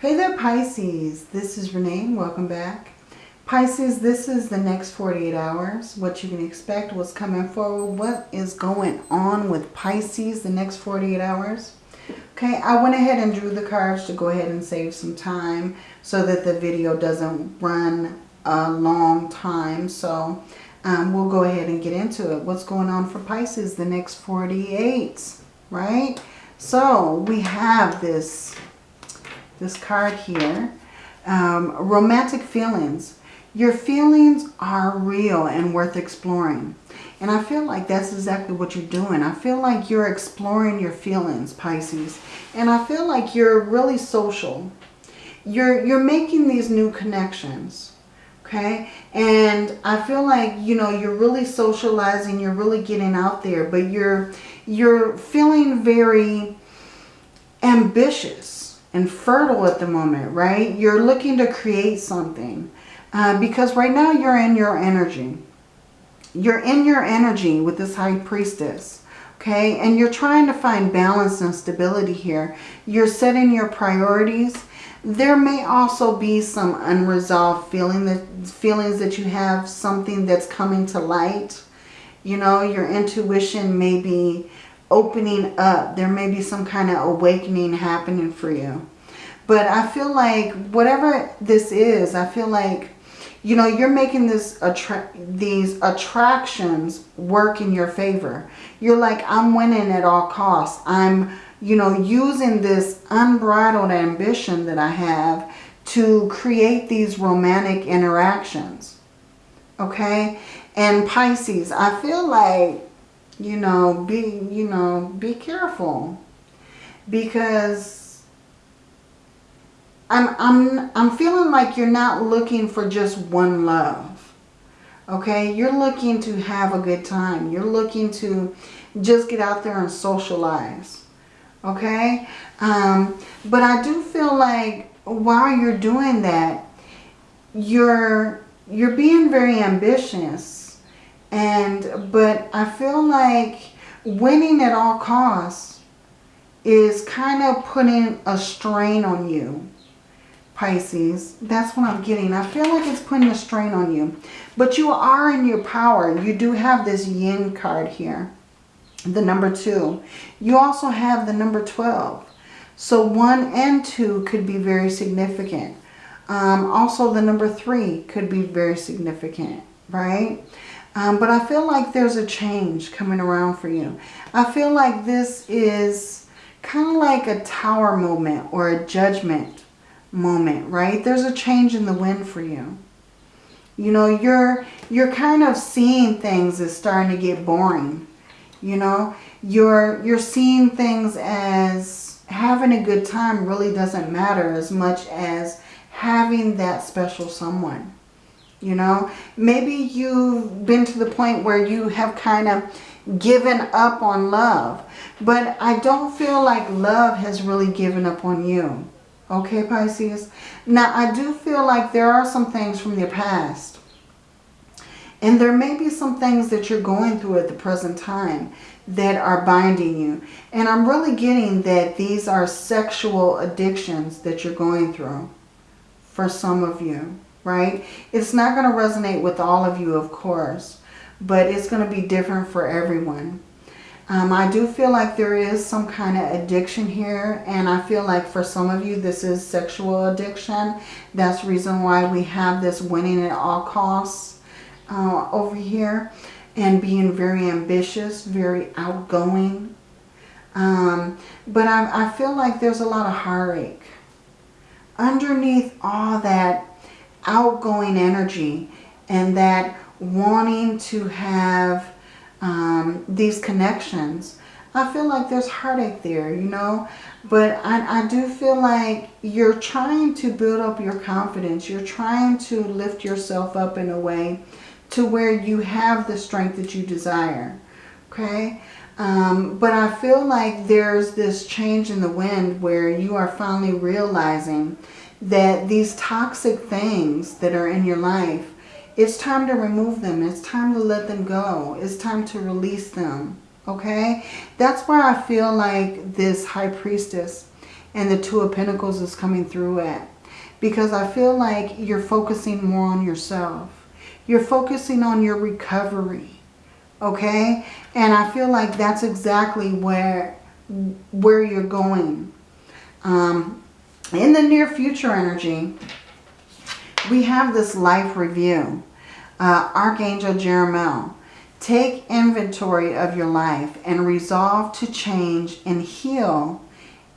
Hey there Pisces, this is Renee, welcome back. Pisces, this is the next 48 hours, what you can expect, what's coming forward, what is going on with Pisces the next 48 hours. Okay, I went ahead and drew the cards to go ahead and save some time so that the video doesn't run a long time. So um, we'll go ahead and get into it. What's going on for Pisces the next 48, right? So we have this this card here. Um, romantic feelings. Your feelings are real and worth exploring. And I feel like that's exactly what you're doing. I feel like you're exploring your feelings, Pisces. And I feel like you're really social. You're, you're making these new connections. Okay. And I feel like, you know, you're really socializing. You're really getting out there. But you're, you're feeling very ambitious and fertile at the moment, right? You're looking to create something. Uh, because right now you're in your energy. You're in your energy with this high priestess. Okay, and you're trying to find balance and stability here. You're setting your priorities. There may also be some unresolved feeling that feelings that you have, something that's coming to light. You know, your intuition may be opening up. There may be some kind of awakening happening for you. But I feel like whatever this is, I feel like, you know, you're making this attra these attractions work in your favor. You're like, I'm winning at all costs. I'm, you know, using this unbridled ambition that I have to create these romantic interactions. Okay? And Pisces, I feel like you know, be, you know, be careful because I'm, I'm, I'm feeling like you're not looking for just one love. Okay, you're looking to have a good time. You're looking to just get out there and socialize. Okay, um, but I do feel like while you're doing that, you're you're being very ambitious and, but I feel like winning at all costs is kind of putting a strain on you, Pisces. That's what I'm getting. I feel like it's putting a strain on you. But you are in your power. You do have this yin card here, the number two. You also have the number 12. So one and two could be very significant. Um, also, the number three could be very significant, right? Um, but I feel like there's a change coming around for you. I feel like this is kind of like a tower moment or a judgment moment, right? There's a change in the wind for you. You know, you're you're kind of seeing things as starting to get boring. You know, you're you're seeing things as having a good time really doesn't matter as much as having that special someone. You know, maybe you've been to the point where you have kind of given up on love. But I don't feel like love has really given up on you. Okay, Pisces? Now, I do feel like there are some things from your past. And there may be some things that you're going through at the present time that are binding you. And I'm really getting that these are sexual addictions that you're going through for some of you right? It's not going to resonate with all of you, of course, but it's going to be different for everyone. Um, I do feel like there is some kind of addiction here, and I feel like for some of you this is sexual addiction. That's reason why we have this winning at all costs uh, over here, and being very ambitious, very outgoing. Um, but I, I feel like there's a lot of heartache. Underneath all that outgoing energy and that wanting to have um, these connections. I feel like there's heartache there, you know. But I, I do feel like you're trying to build up your confidence. You're trying to lift yourself up in a way to where you have the strength that you desire. Okay? Um, but I feel like there's this change in the wind where you are finally realizing that these toxic things that are in your life, it's time to remove them. It's time to let them go. It's time to release them. Okay? That's why I feel like this high priestess And the Two of Pentacles is coming through it. Because I feel like you're focusing more on yourself. You're focusing on your recovery. Okay? And I feel like that's exactly where, where you're going. Um, in the near future energy, we have this life review. Uh, Archangel Jeremiel. Take inventory of your life and resolve to change and heal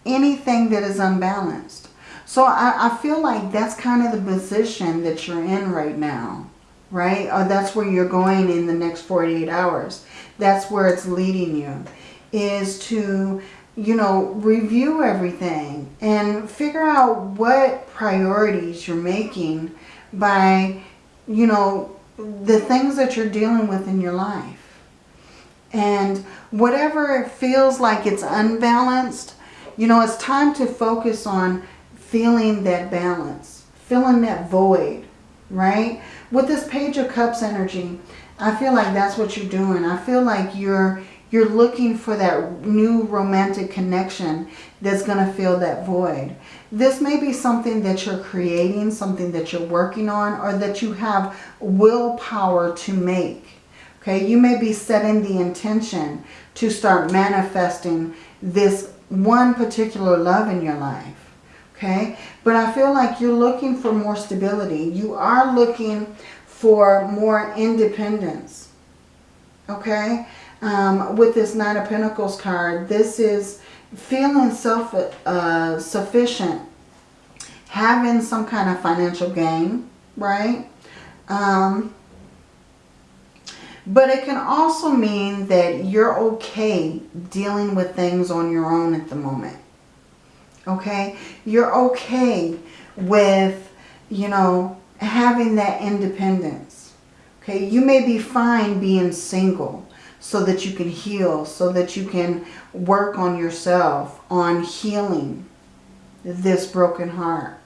anything that is unbalanced. So I, I feel like that's kind of the position that you're in right now, right? Or that's where you're going in the next 48 hours. That's where it's leading you, is to, you know, review everything and figure out what priorities you're making by, you know, the things that you're dealing with in your life. And whatever it feels like it's unbalanced, you know, it's time to focus on feeling that balance, filling that void, right? With this Page of Cups energy, I feel like that's what you're doing. I feel like you're you're looking for that new romantic connection that's going to fill that void. This may be something that you're creating, something that you're working on, or that you have willpower to make. Okay, you may be setting the intention to start manifesting this one particular love in your life. Okay, but I feel like you're looking for more stability. You are looking for more independence. Okay, um, with this Nine of Pentacles card, this is feeling self-sufficient, uh, having some kind of financial gain, right? Um, but it can also mean that you're okay dealing with things on your own at the moment. Okay? You're okay with, you know, having that independence. Okay? You may be fine being single so that you can heal, so that you can work on yourself, on healing this broken heart,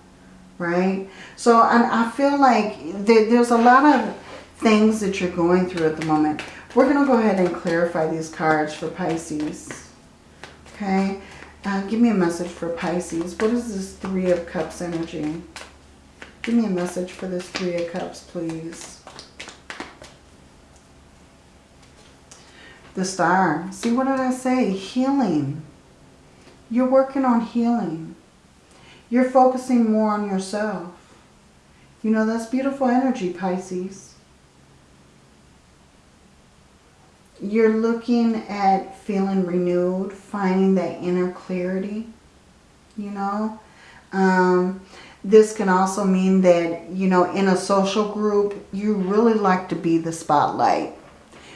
right? So I, I feel like there, there's a lot of things that you're going through at the moment. We're going to go ahead and clarify these cards for Pisces, okay? Uh, give me a message for Pisces. What is this Three of Cups energy? Give me a message for this Three of Cups, please. The star. See, what did I say? Healing. You're working on healing. You're focusing more on yourself. You know, that's beautiful energy, Pisces. You're looking at feeling renewed, finding that inner clarity, you know. Um, this can also mean that, you know, in a social group, you really like to be the spotlight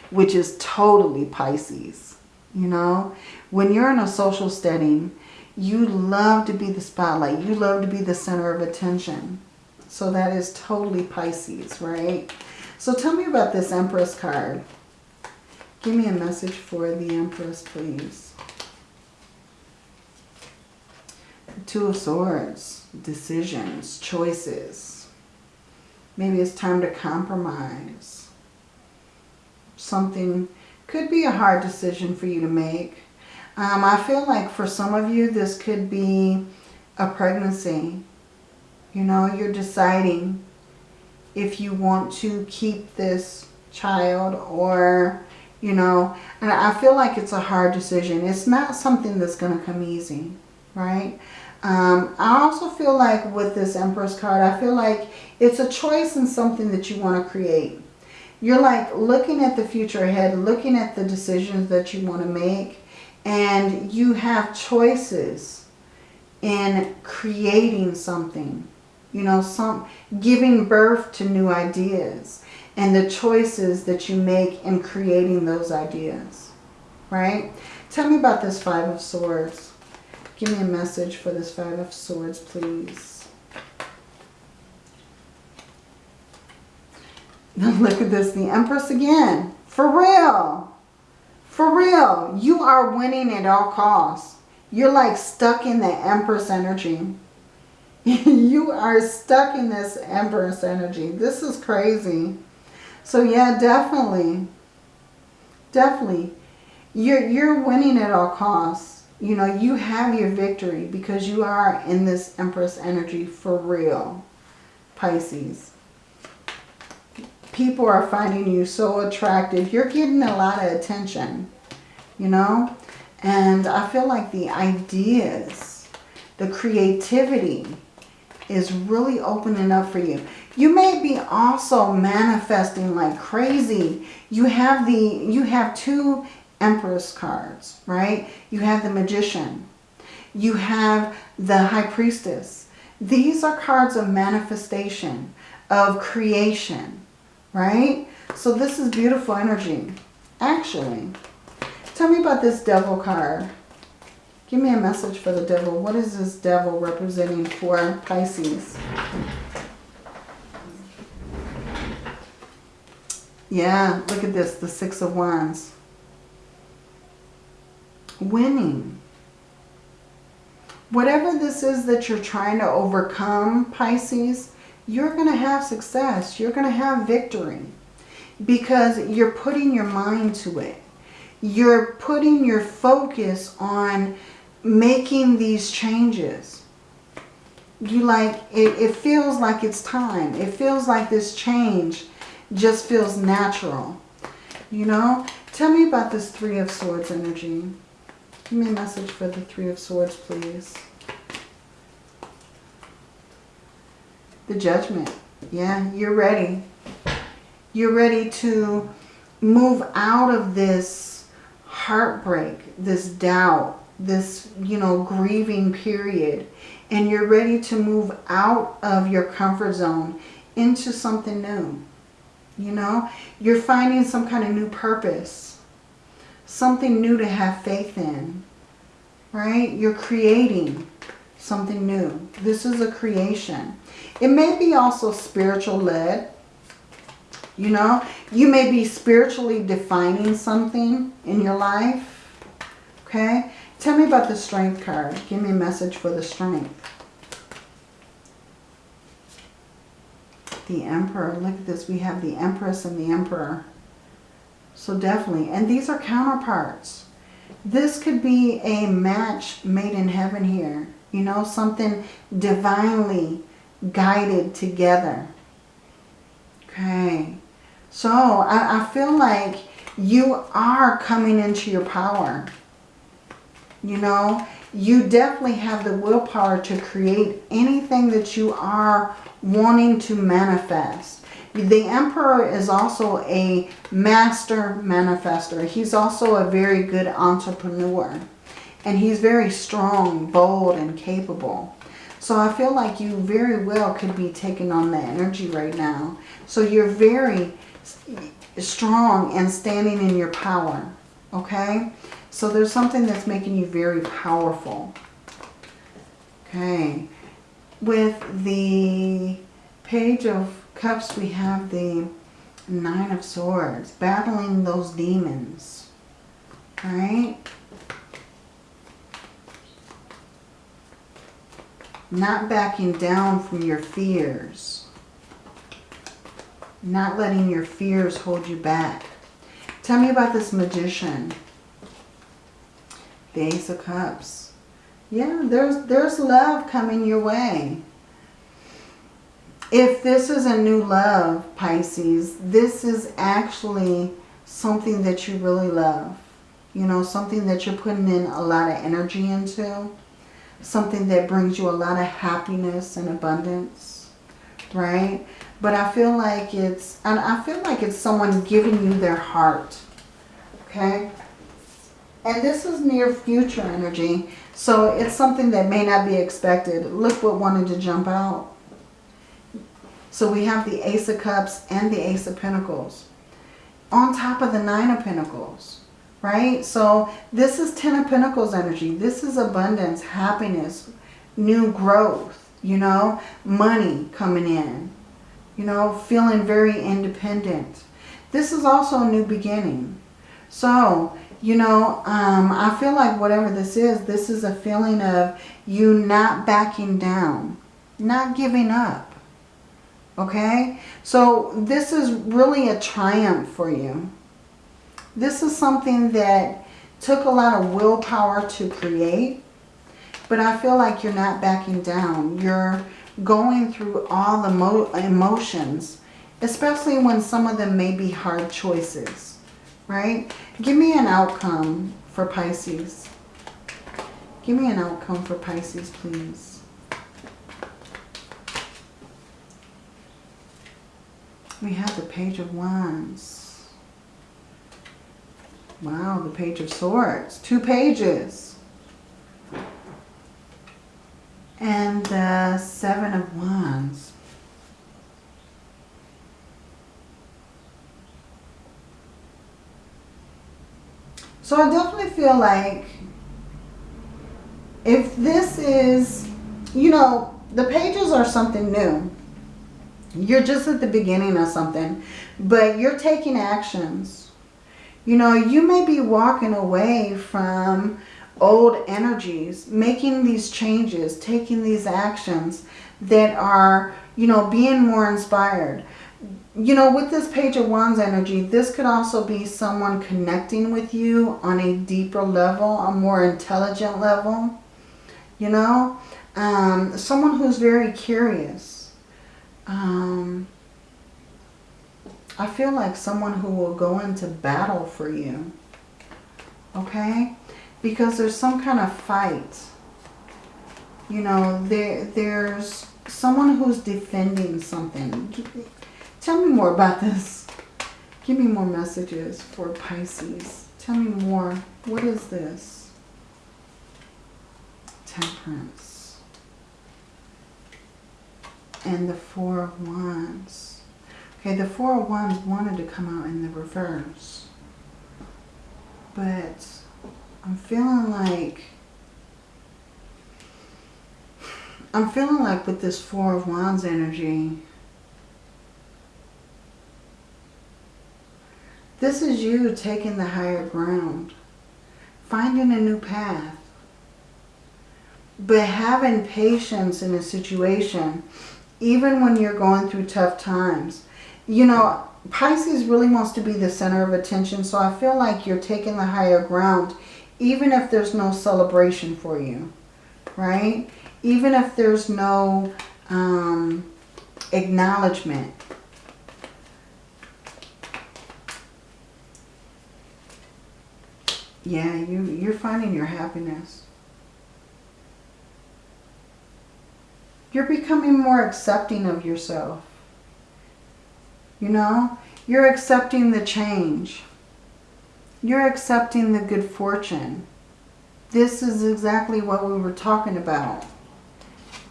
which is totally Pisces. You know, when you're in a social setting, you love to be the spotlight. You love to be the center of attention. So that is totally Pisces, right? So tell me about this Empress card. Give me a message for the Empress, please. Two of Swords, decisions, choices. Maybe it's time to compromise something, could be a hard decision for you to make. Um, I feel like for some of you, this could be a pregnancy. You know, you're deciding if you want to keep this child or, you know, and I feel like it's a hard decision. It's not something that's going to come easy, right? Um, I also feel like with this Empress card, I feel like it's a choice and something that you want to create. You're like looking at the future ahead, looking at the decisions that you want to make. And you have choices in creating something. You know, some giving birth to new ideas. And the choices that you make in creating those ideas. Right? Tell me about this Five of Swords. Give me a message for this Five of Swords, please. Look at this, the Empress again. For real. For real. You are winning at all costs. You're like stuck in the Empress energy. you are stuck in this Empress energy. This is crazy. So yeah, definitely. Definitely. You're, you're winning at all costs. You know, you have your victory because you are in this Empress energy for real, Pisces. People are finding you so attractive. You're getting a lot of attention, you know? And I feel like the ideas, the creativity is really opening up for you. You may be also manifesting like crazy. You have the you have two Empress cards, right? You have the Magician. You have the High Priestess. These are cards of manifestation, of creation, right? So this is beautiful energy, actually. Tell me about this Devil card. Give me a message for the Devil. What is this Devil representing for Pisces? Yeah, look at this, the Six of Wands winning. Whatever this is that you're trying to overcome, Pisces, you're going to have success. You're going to have victory because you're putting your mind to it. You're putting your focus on making these changes. You like, it, it feels like it's time. It feels like this change just feels natural. You know? Tell me about this Three of Swords energy. Give me a message for the Three of Swords, please. The Judgment. Yeah, you're ready. You're ready to move out of this heartbreak, this doubt, this, you know, grieving period. And you're ready to move out of your comfort zone into something new. You know, you're finding some kind of new purpose something new to have faith in, right? You're creating something new. This is a creation. It may be also spiritual led. You know, you may be spiritually defining something in your life. Okay. Tell me about the strength card. Give me a message for the strength. The Emperor. Look at this. We have the Empress and the Emperor. So definitely. And these are counterparts. This could be a match made in heaven here. You know, something divinely guided together. Okay. So I, I feel like you are coming into your power. You know, you definitely have the willpower to create anything that you are wanting to manifest. The Emperor is also a master manifester. He's also a very good entrepreneur. And he's very strong, bold, and capable. So I feel like you very well could be taking on that energy right now. So you're very strong and standing in your power. Okay? So there's something that's making you very powerful. Okay. With the Page of Cups, we have the Nine of Swords, battling those demons, right? Not backing down from your fears. Not letting your fears hold you back. Tell me about this magician. The Ace of Cups. Yeah, there's, there's love coming your way. If this is a new love, Pisces, this is actually something that you really love. You know, something that you're putting in a lot of energy into. Something that brings you a lot of happiness and abundance. Right? But I feel like it's, and I feel like it's someone giving you their heart. Okay? And this is near future energy. So it's something that may not be expected. Look what wanted to jump out. So we have the Ace of Cups and the Ace of Pentacles on top of the Nine of Pentacles, right? So this is Ten of Pentacles energy. This is abundance, happiness, new growth, you know, money coming in, you know, feeling very independent. This is also a new beginning. So, you know, um, I feel like whatever this is, this is a feeling of you not backing down, not giving up Okay? So this is really a triumph for you. This is something that took a lot of willpower to create. But I feel like you're not backing down. You're going through all the emotions, especially when some of them may be hard choices, right? Give me an outcome for Pisces. Give me an outcome for Pisces, please. We have the Page of Wands. Wow, the Page of Swords. Two pages. and the Seven of Wands. So I definitely feel like if this is, you know, the pages are something new. You're just at the beginning of something, but you're taking actions. You know, you may be walking away from old energies, making these changes, taking these actions that are, you know, being more inspired. You know, with this Page of Wands energy, this could also be someone connecting with you on a deeper level, a more intelligent level. You know, um, someone who's very curious. Um, I feel like someone who will go into battle for you. Okay? because there's some kind of fight. You know, there there's someone who's defending something. Tell me more about this. Give me more messages for Pisces. Tell me more. What is this? Temperance. And the Four of Wands. Okay, the Four oh of Wands wanted to come out in the reverse. But I'm feeling like I'm feeling like with this Four of Wands energy, this is you taking the higher ground, finding a new path, but having patience in a situation, even when you're going through tough times. You know, Pisces really wants to be the center of attention, so I feel like you're taking the higher ground even if there's no celebration for you, right? Even if there's no um, acknowledgement. Yeah, you, you're finding your happiness. You're becoming more accepting of yourself. You know, you're accepting the change. You're accepting the good fortune. This is exactly what we were talking about.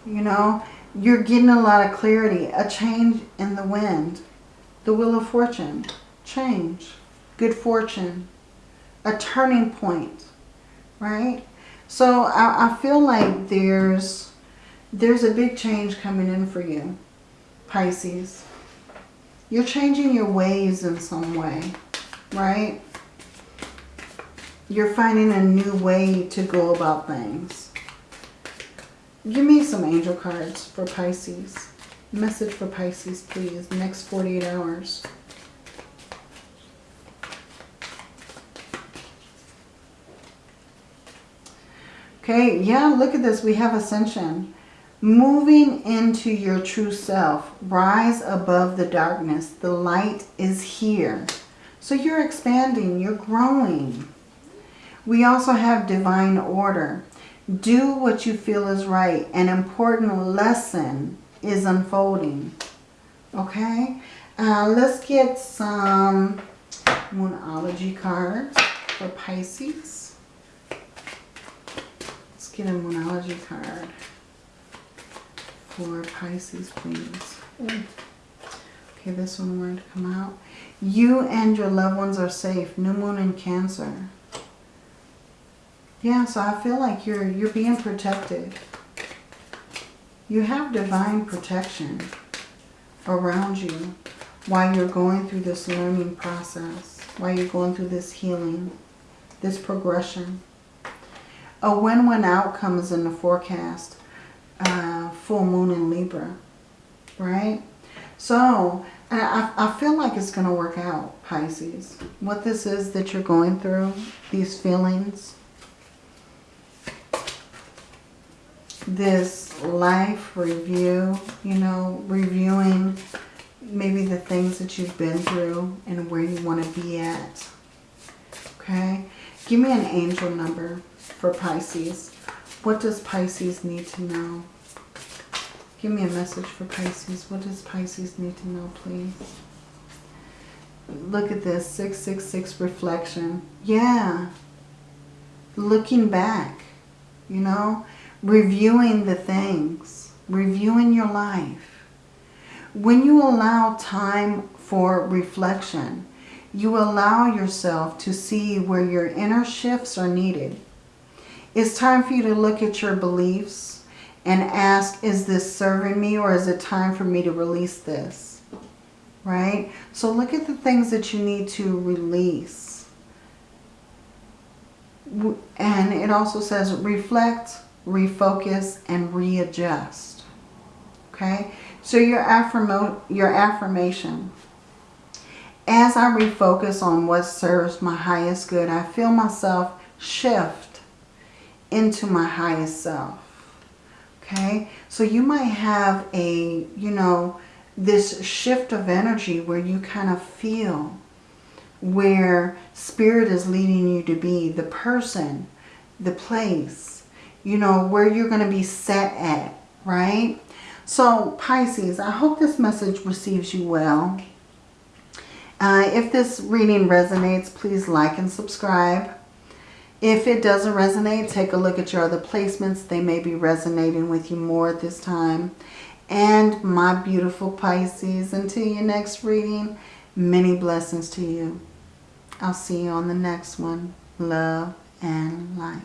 You know, you're getting a lot of clarity. A change in the wind. The wheel of fortune. Change. Good fortune. A turning point. Right? So I, I feel like there's there's a big change coming in for you, Pisces. You're changing your ways in some way, right? You're finding a new way to go about things. Give me some angel cards for Pisces. Message for Pisces, please. Next 48 hours. Okay, yeah, look at this. We have ascension. Moving into your true self. Rise above the darkness. The light is here. So you're expanding. You're growing. We also have divine order. Do what you feel is right. An important lesson is unfolding. Okay? Uh, let's get some Moonology cards for Pisces. Let's get a Moonology card for Pisces, please. Mm. Okay, this one wanted to come out. You and your loved ones are safe. New Moon in Cancer. Yeah, so I feel like you're you're being protected. You have divine protection around you while you're going through this learning process, while you're going through this healing, this progression. A win-win outcome is in the forecast. Uh, full moon in Libra, right? So I, I feel like it's going to work out, Pisces. What this is that you're going through, these feelings, this life review, you know, reviewing maybe the things that you've been through and where you want to be at. Okay? Give me an angel number for Pisces. What does Pisces need to know? Give me a message for Pisces. What does Pisces need to know, please? Look at this. 666 reflection. Yeah. Looking back. You know? Reviewing the things. Reviewing your life. When you allow time for reflection, you allow yourself to see where your inner shifts are needed. It's time for you to look at your beliefs, and ask, is this serving me or is it time for me to release this? Right? So look at the things that you need to release. And it also says reflect, refocus, and readjust. Okay? So your, affirm your affirmation. As I refocus on what serves my highest good, I feel myself shift into my highest self. Okay, so you might have a, you know, this shift of energy where you kind of feel where spirit is leading you to be, the person, the place, you know, where you're going to be set at, right? So Pisces, I hope this message receives you well. Uh, if this reading resonates, please like and subscribe. If it doesn't resonate, take a look at your other placements. They may be resonating with you more at this time. And my beautiful Pisces, until your next reading, many blessings to you. I'll see you on the next one. Love and light.